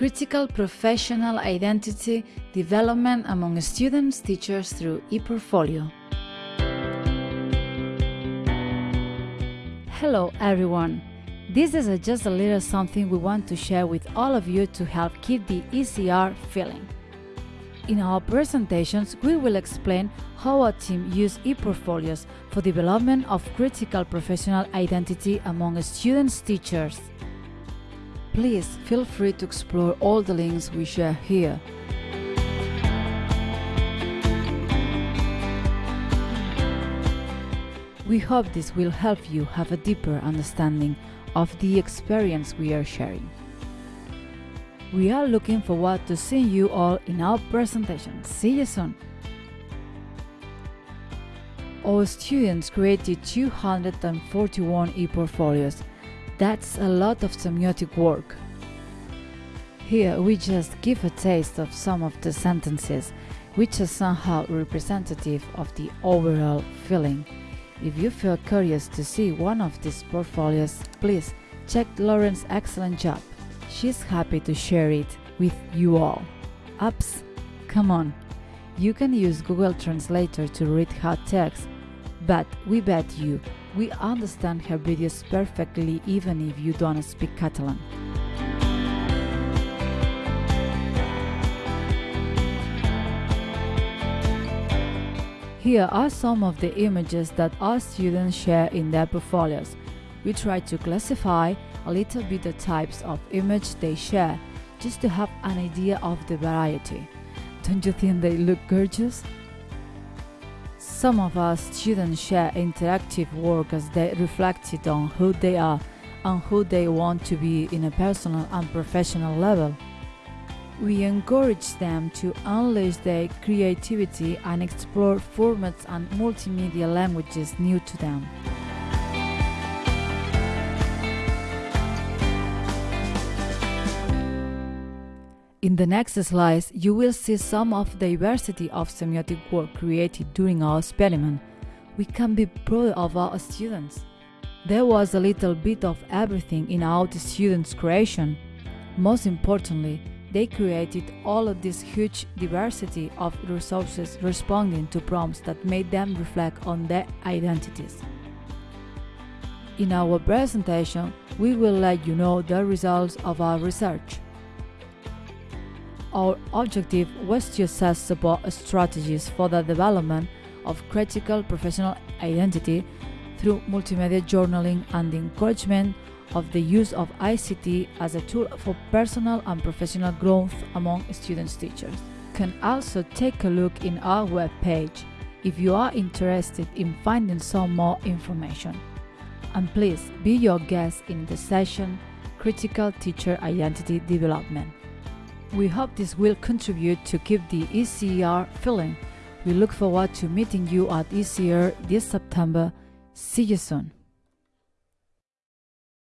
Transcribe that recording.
critical professional identity development among students, teachers through ePortfolio. Hello everyone! This is a just a little something we want to share with all of you to help keep the ECR feeling. In our presentations, we will explain how our team use ePortfolios for development of critical professional identity among students teachers. Please feel free to explore all the links we share here. We hope this will help you have a deeper understanding of the experience we are sharing. We are looking forward to seeing you all in our presentation. See you soon! Our students created 241 e-portfolios. That's a lot of semiotic work. Here we just give a taste of some of the sentences, which are somehow representative of the overall feeling. If you feel curious to see one of these portfolios, please check Lauren's excellent job. She's happy to share it with you all. Ups, come on. You can use Google Translator to read her text, but we bet you we understand her videos perfectly even if you don't speak Catalan. Here are some of the images that our students share in their portfolios. We try to classify a little bit the types of image they share, just to have an idea of the variety. Don't you think they look gorgeous? Some of our students share interactive work as they reflected on who they are and who they want to be in a personal and professional level. We encourage them to unleash their creativity and explore formats and multimedia languages new to them. In the next slides, you will see some of the diversity of semiotic work created during our experiment. We can be proud of our students. There was a little bit of everything in our students' creation. Most importantly, they created all of this huge diversity of resources responding to prompts that made them reflect on their identities. In our presentation, we will let you know the results of our research. Our objective was to assess support strategies for the development of critical professional identity through multimedia journaling and the encouragement of the use of ICT as a tool for personal and professional growth among students teachers. Can also take a look in our webpage if you are interested in finding some more information. And please be your guest in the session Critical Teacher Identity Development. We hope this will contribute to keep the ECR feeling. We look forward to meeting you at ECR this September. See you soon.